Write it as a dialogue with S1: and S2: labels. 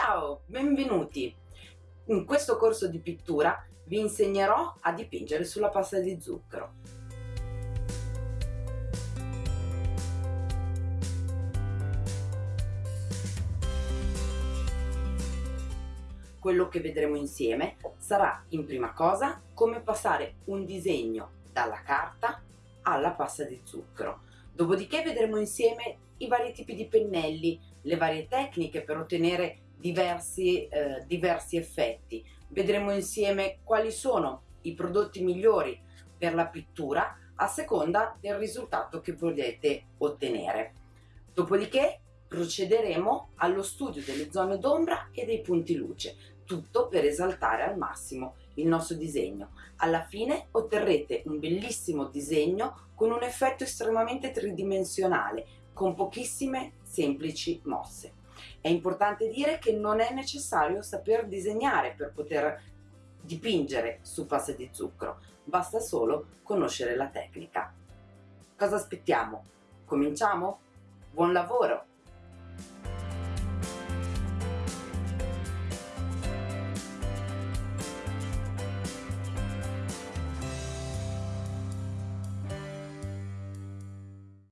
S1: Ciao, benvenuti! In questo corso di pittura vi insegnerò a dipingere sulla pasta di zucchero. Quello che vedremo insieme sarà in prima cosa come passare un disegno dalla carta alla pasta di zucchero. Dopodiché vedremo insieme i vari tipi di pennelli, le varie tecniche per ottenere diversi, eh, diversi effetti. Vedremo insieme quali sono i prodotti migliori per la pittura a seconda del risultato che volete ottenere. Dopodiché procederemo allo studio delle zone d'ombra e dei punti luce, tutto per esaltare al massimo il nostro disegno. Alla fine otterrete un bellissimo disegno con un effetto estremamente tridimensionale, con pochissime semplici mosse. È importante dire che non è necessario saper disegnare per poter dipingere su pasta di zucchero, basta solo conoscere la tecnica. Cosa aspettiamo? Cominciamo? Buon lavoro!